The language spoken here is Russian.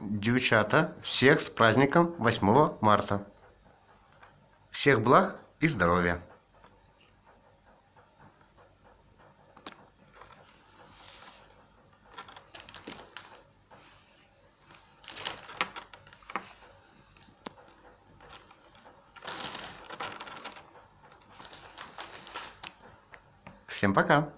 девчата, всех с праздником 8 марта. Всех благ и здоровья. Всем пока!